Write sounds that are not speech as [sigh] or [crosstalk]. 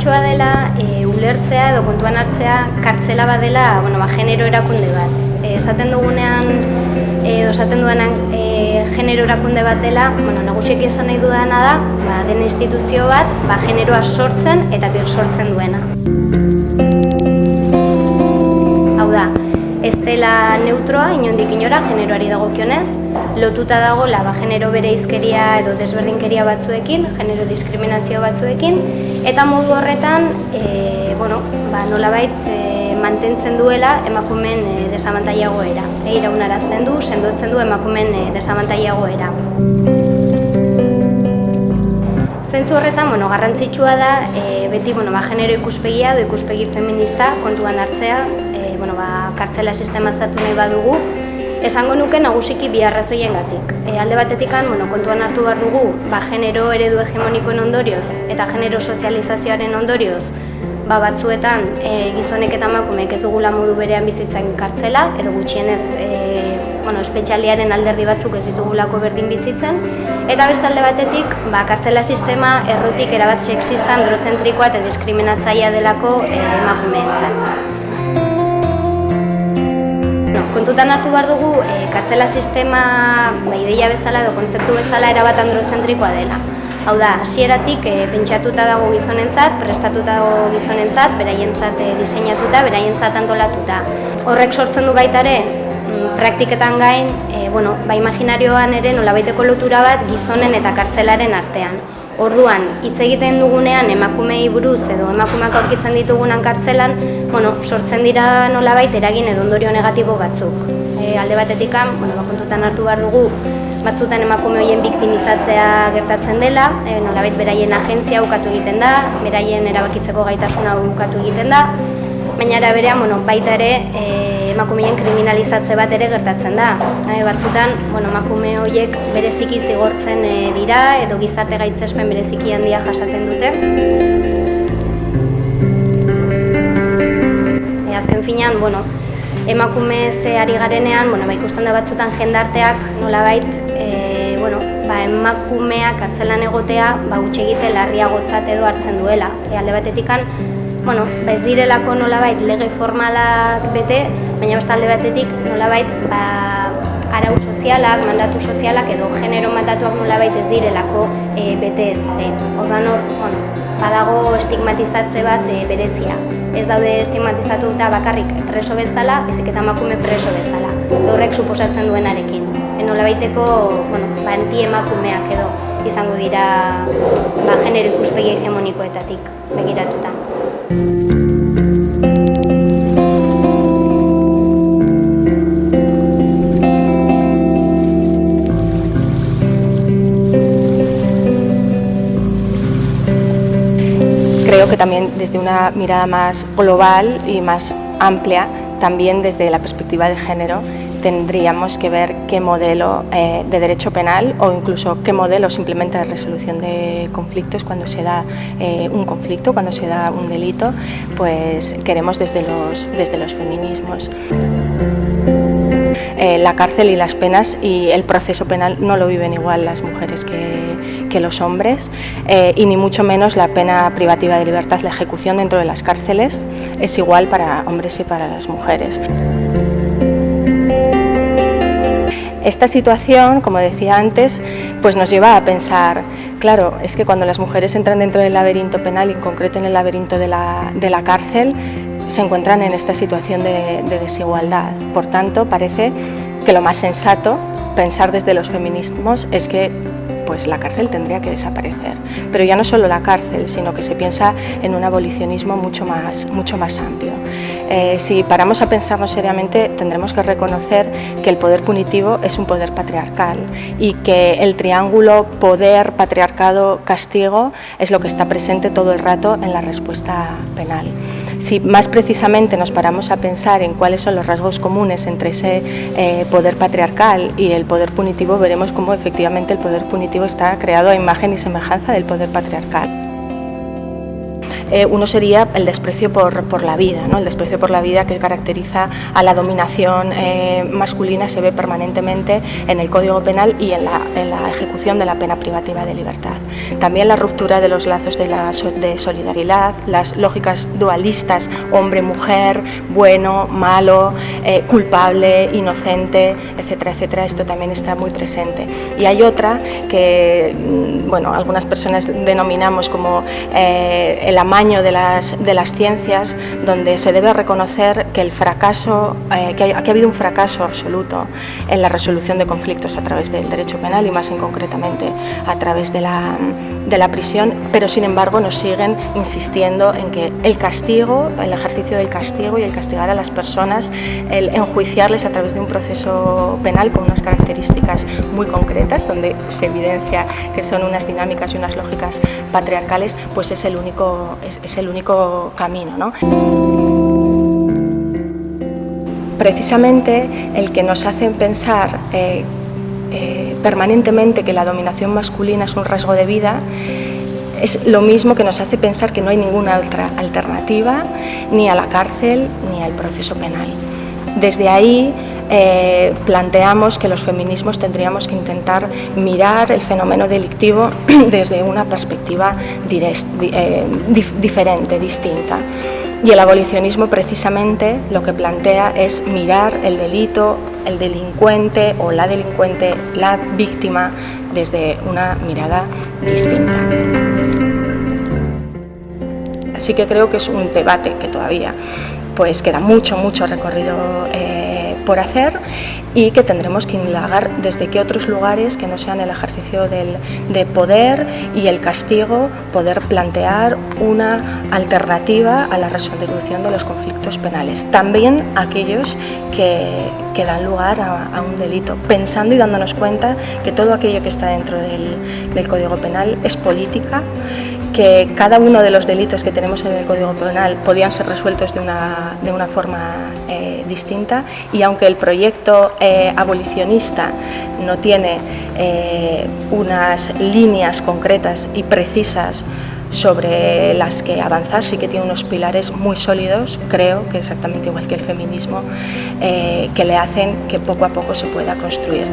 garrantzitsua dela e, ulertzea edo kontuan hartzea kartzela badela bueno, ba, genero erakunde bat. E, esaten dugunean, e, esaten duenan e, genero erakunde bat dela, bueno, nagusiek esan nahi dudana da, ba, den instituzio bat, ba, generoa sortzen eta bir sortzen duena. Hau da, ez dela neutroa, inondik inora, generoari dagokionez, lotuta dago ba, genero bere izkeria edo desberdinkeria batzuekin, genero diskriminazio batzuekin, eta modu horretan, e, bueno, ba, nolabait e, mantentzen duela emakumen e, desamantaiagoera. E, iraunarazten du, sendotzen du emakumen e, desamantaiagoera. Zentzu horretan, bueno, garrantzitsua da, e, beti bueno, ba, genero ikuspegia edo ikuspegi feminista kontuan hartzea, e, bueno, ba, kartzela sistema zatu nahi badugu, Esango nuke nagusiki bi arrazoiengatik. E, alde batetikan, bueno, kontuan hartu behar dugu, ba, genero eredu hegemonikoen ondorioz eta genero sozializazioaren ondorioz, ba, batzuetan e, gizonek eta emakumeek ez dugula modu berean bizitzen kartzela, edo gutxienez e, bueno, espezialiaren alderdi batzuk ez ditugulako berdin bizitzen, eta beste alde batetik, ba, kartzela sistema errotik erabat sexista, androzentrikoa eta diskriminatzaia delako e, emakumeentzat kontutan hartu behar dugu e, kartzela sistema ba, ideia bezala edo kontzeptu bezala erabat androzentrikoa dela. Hau da, hasieratik e, pentsatuta dago gizonentzat, prestatuta dago gizonentzat, beraientzat e, diseinatuta, beraientzat antolatuta. Horrek sortzen du baita ere, mm, praktiketan gain, e, bueno, ba imaginarioan ere nolabaiteko lotura bat gizonen eta kartzelaren artean. Orduan, hitz egiten dugunean emakumei buruz edo emakumeak aurkitzen ditugunan kartzelan, bueno, sortzen dira nolabait eragin edo ondorio negatibo batzuk. E, alde batetik, bueno, bakontutan hartu behar dugu, batzutan emakume horien biktimizatzea gertatzen dela, e, nolabait beraien agentzia ukatu egiten da, beraien erabakitzeko gaitasuna ukatu egiten da, baina era berean, bueno, baita ere, e, emakumeen kriminalizatze bat ere gertatzen da. E, batzutan, bueno, emakume horiek bereziki zigortzen e, dira edo gizarte gaitzespen bereziki handia jasaten dute. E, azken finean, bueno, emakume ze ari garenean, bueno, ba, ikusten da batzutan jendarteak nolabait, e, bueno, ba, emakumeak hartzelan egotea, ba, egite larriagotzat edo hartzen duela. E, alde batetikan, bueno, ez direlako nolabait lege formalak bete, baina beste alde batetik nolabait ba, arau sozialak, mandatu sozialak edo genero mandatuak nolabait ez direlako e, bete ez ere. Ordan hor, bueno, badago estigmatizatze bat e, berezia. Ez daude estigmatizatu eta bakarrik preso bezala, ezik eta emakume preso bezala. Horrek suposatzen duenarekin. E, nolabaiteko, bueno, ba, emakumeak edo izango dira ba, genero ikuspegi hegemonikoetatik begiratuta. Creo que también desde una mirada más global y más amplia, también desde la perspectiva de género, tendríamos que ver qué modelo eh, de derecho penal o incluso qué modelo simplemente de resolución de conflictos cuando se da eh, un conflicto, cuando se da un delito, pues queremos desde los, desde los feminismos. Eh, la cárcel y las penas y el proceso penal no lo viven igual las mujeres que, que los hombres y ni mucho menos la pena privativa de libertad, la ejecución dentro de las cárceles es igual para hombres y para las mujeres. Esta situación, como decía antes, pues nos lleva a pensar, claro, es que cuando las mujeres entran dentro del laberinto penal, y en concreto en el laberinto de la, de la cárcel, se encuentran en esta situación de, de desigualdad. Por tanto, parece que lo más sensato, pensar desde los feminismos, es que pues la cárcel tendría que desaparecer. Pero ya no solo la cárcel, sino que se piensa en un abolicionismo mucho más, mucho más amplio. Eh, si paramos a pensarnos seriamente, tendremos que reconocer que el poder punitivo es un poder patriarcal y que el triángulo poder, patriarcado, castigo es lo que está presente todo el rato en la respuesta penal. Si más precisamente nos paramos a pensar en cuáles son los rasgos comunes entre ese eh, poder patriarcal y el poder punitivo, veremos cómo efectivamente el poder punitivo está creado a imagen y semejanza del poder patriarcal. Eh, uno sería el desprecio por, por, la vida, ¿no? el desprecio por la vida que caracteriza a la dominación eh, masculina se ve permanentemente en el Código Penal y en la, ejecución de la pena privativa de libertad. También la ruptura de los lazos de, la, de solidaridad, las lógicas dualistas, hombre-mujer, bueno, malo, eh, culpable, inocente, etcétera, etcétera, esto también está muy presente. Y hay otra que, mm, bueno, algunas personas denominamos como el amaño de las, de las ciencias, donde se debe reconocer que el fracaso, eh, que, ha, que, ha, habido un fracaso absoluto en la resolución de conflictos a través del derecho penal y más en concretamente a través de la, de la prisión, pero sin embargo nos siguen insistiendo en que el castigo, el ejercicio del castigo y el castigar a las personas, el enjuiciarles a través de un proceso penal con unas características muy concretas, donde se evidencia que son unas dinámicas y unas lógicas patriarcales, pues es el único, es, el único camino. ¿no? Precisamente el que nos hacen pensar eh, eh, permanentemente que la dominación masculina es un rasgo de vida, es lo mismo que nos hace pensar que no hay ninguna otra alternativa ni a la cárcel ni al proceso penal. Desde ahí eh, planteamos que los feminismos tendríamos que intentar mirar el fenómeno delictivo [clears throat] desde una perspectiva direct, eh, dif diferente, distinta. Y el abolicionismo precisamente lo que plantea es mirar el delito, el delincuente o la delincuente, la víctima, desde una mirada distinta. Así que creo que es un debate que todavía pues queda mucho, mucho recorrido eh, por hacer y que tendremos que indagar desde qué otros lugares que no sean el ejercicio del, de poder y el castigo, poder plantear una alternativa a la resolución de los conflictos penales. También aquellos que, dan lugar a, un delito, pensando y dándonos cuenta que todo aquello que está dentro del Código Penal es política que cada uno de los delitos que tenemos en el Código Penal podían ser resueltos de una, de una forma eh, distinta y aunque el proyecto eh, abolicionista no tiene eh, unas líneas concretas y precisas sobre las que avanzar, sí que tiene unos pilares muy sólidos, creo que exactamente igual que el feminismo, que le hacen que poco a poco se pueda construir.